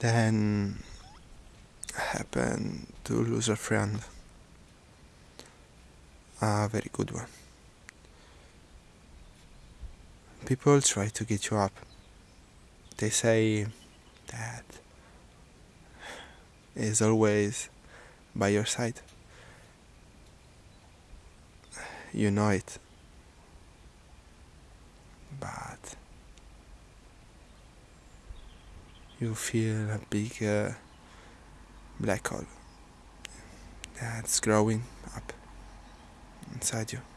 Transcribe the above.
then happen to lose a friend. A very good one. People try to get you up. They say that is always by your side. You know it you feel a big uh, black hole that's growing up inside you.